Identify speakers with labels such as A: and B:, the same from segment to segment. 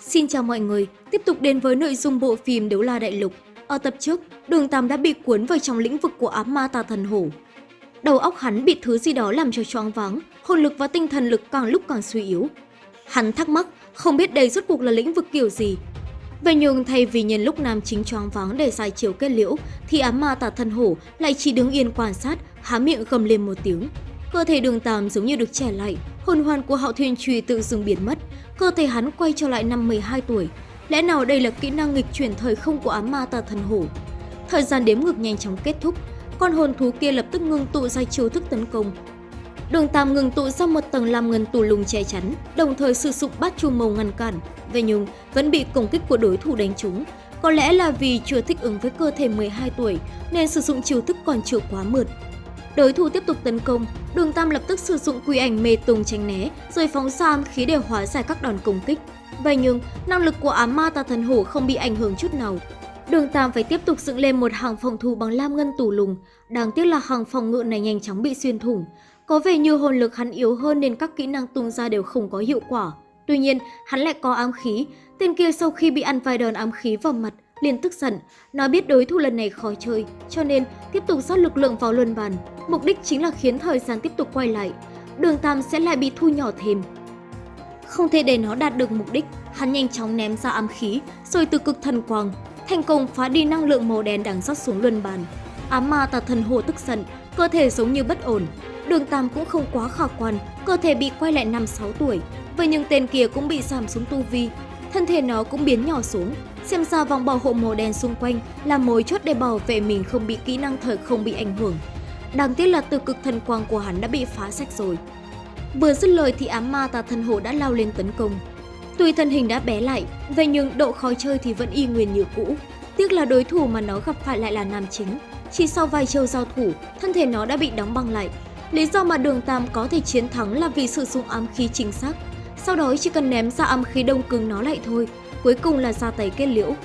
A: Xin chào mọi người, tiếp tục đến với nội dung bộ phim Đấu La Đại Lục. Ở tập trước, Đường Tam đã bị cuốn vào trong lĩnh vực của ám ma tà thần hổ. Đầu óc hắn bị thứ gì đó làm cho choáng váng, hồn lực và tinh thần lực càng lúc càng suy yếu. Hắn thắc mắc, không biết đây rốt cuộc là lĩnh vực kiểu gì. Vậy nhưng thay vì nhân lúc nam chính choáng váng để giải chiều kết liễu, thì ám ma tà thần hổ lại chỉ đứng yên quan sát, há miệng gầm lên một tiếng. Cơ thể đường tam giống như được trẻ lại, hồn hoàn của hạo thiên trùy tự dưng biến mất, cơ thể hắn quay trở lại năm 12 tuổi. Lẽ nào đây là kỹ năng nghịch chuyển thời không của ám ma tà thần hổ? Thời gian đếm ngược nhanh chóng kết thúc, con hồn thú kia lập tức ngưng tụ ra chiêu thức tấn công. Đường Tam ngừng tụ ra một tầng làm ngân tù lùng che chắn, đồng thời sử dụng bát chu màu ngăn cản. Về nhưng vẫn bị công kích của đối thủ đánh trúng. Có lẽ là vì chưa thích ứng với cơ thể 12 tuổi nên sử dụng chiêu thức còn chưa quá mượt. Đối thủ tiếp tục tấn công, Đường Tam lập tức sử dụng quy ảnh mê tung tránh né, rồi phóng ra ám khí để hóa giải các đòn công kích. Vậy nhưng, năng lực của ám ma tà thần hổ không bị ảnh hưởng chút nào. Đường Tam phải tiếp tục dựng lên một hàng phòng thủ bằng lam ngân tủ lùng, đáng tiếc là hàng phòng ngự này nhanh chóng bị xuyên thủng. Có vẻ như hồn lực hắn yếu hơn nên các kỹ năng tung ra đều không có hiệu quả. Tuy nhiên, hắn lại có ám khí, tên kia sau khi bị ăn vài đòn ám khí vào mặt, liền tức giận. Nó biết đối thủ lần này khó chơi, cho nên tiếp tục rót lực lượng vào luân bàn. Mục đích chính là khiến thời gian tiếp tục quay lại. Đường Tam sẽ lại bị thu nhỏ thêm. Không thể để nó đạt được mục đích, hắn nhanh chóng ném ra ám khí, rồi từ cực thần quang, thành công phá đi năng lượng màu đen đang rót xuống luân bàn. Ám ma tà thần hồ tức giận, cơ thể giống như bất ổn. Đường Tam cũng không quá khả quan, cơ thể bị quay lại 5-6 tuổi. Vậy nhưng tên kia cũng bị giảm xuống tu vi, thân thể nó cũng biến nhỏ xuống. Xem ra vòng bảo hộ màu đen xung quanh là mối chốt để bảo vệ mình không bị kỹ năng thời không bị ảnh hưởng. Đáng tiếc là từ cực thần quang của hắn đã bị phá sạch rồi. Vừa dứt lời thì ám ma tà thần hổ đã lao lên tấn công. Tuy thân hình đã bé lại, vậy nhưng độ khó chơi thì vẫn y nguyên như cũ. Tiếc là đối thủ mà nó gặp phải lại là nam chính. Chỉ sau vài chiêu giao thủ, thân thể nó đã bị đóng băng lại. Lý do mà đường Tam có thể chiến thắng là vì sử dụng ám khí chính xác. Sau đó chỉ cần ném ra ám khí đông cứng nó lại thôi, cuối cùng là ra tay kết liễu.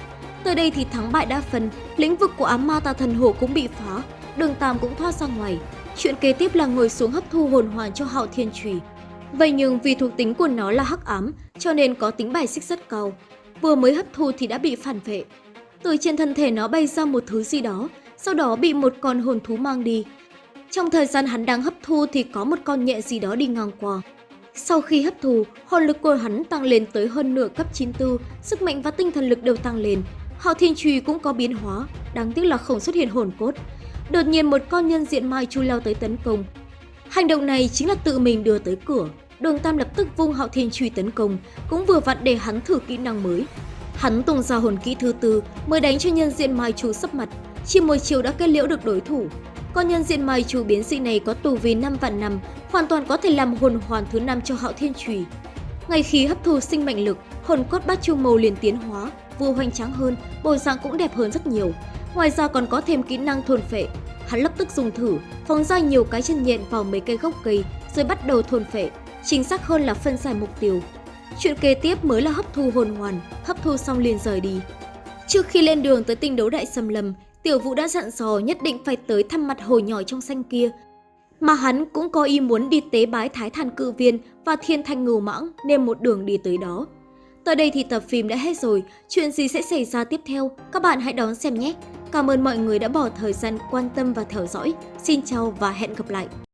A: Tới đây thì thắng bại đa phần, lĩnh vực của ám ma tà thần hổ cũng bị phá, đường Tam cũng thoát ra ngoài. Chuyện kế tiếp là ngồi xuống hấp thu hồn hoàn cho hạo thiên trùy. Vậy nhưng vì thuộc tính của nó là hắc ám, cho nên có tính bài xích rất cao. Vừa mới hấp thu thì đã bị phản vệ. Từ trên thân thể nó bay ra một thứ gì đó, sau đó bị một con hồn thú mang đi. Trong thời gian hắn đang hấp thu thì có một con nhẹ gì đó đi ngang qua. Sau khi hấp thu, hồn lực của hắn tăng lên tới hơn nửa cấp 94, sức mạnh và tinh thần lực đều tăng lên. Hạo Thiên Trùy cũng có biến hóa, đáng tiếc là không xuất hiện hồn cốt. Đột nhiên một con nhân diện mai chu lao tới tấn công. Hành động này chính là tự mình đưa tới cửa. Đường Tam lập tức vung Hạo Thiên truy tấn công, cũng vừa vặn để hắn thử kỹ năng mới. Hắn tung ra hồn kỹ thứ tư mới đánh cho nhân diện mai chu sấp mặt, chỉ một chiều đã kết liễu được đối thủ. Con nhân diện mai chu biến dị này có tù vì 5 vạn năm, hoàn toàn có thể làm hồn hoàn thứ năm cho Hạo Thiên Trùy. Ngay khi hấp thu sinh mệnh lực, hồn cốt bát chu màu liền tiến hóa, vừa hoành tráng hơn, bộ dạng cũng đẹp hơn rất nhiều. Ngoài ra còn có thêm kỹ năng thôn phệ. Hắn lập tức dùng thử, phóng ra nhiều cái chân nhện vào mấy cây gốc cây, rồi bắt đầu thôn phệ. Chính xác hơn là phân giải mục tiêu. Chuyện kế tiếp mới là hấp thu hồn hoàn, hấp thu xong liền rời đi. Trước khi lên đường tới tinh đấu đại xâm lâm, Tiểu Vũ đã dặn dò nhất định phải tới thăm mặt hồ nhỏ trong xanh kia. Mà hắn cũng có ý muốn đi tế bái Thái Thàn Cự Viên và Thiên Thanh Ngưu Mãng nên một đường đi tới đó. Tới đây thì tập phim đã hết rồi, chuyện gì sẽ xảy ra tiếp theo, các bạn hãy đón xem nhé! Cảm ơn mọi người đã bỏ thời gian quan tâm và theo dõi. Xin chào và hẹn gặp lại!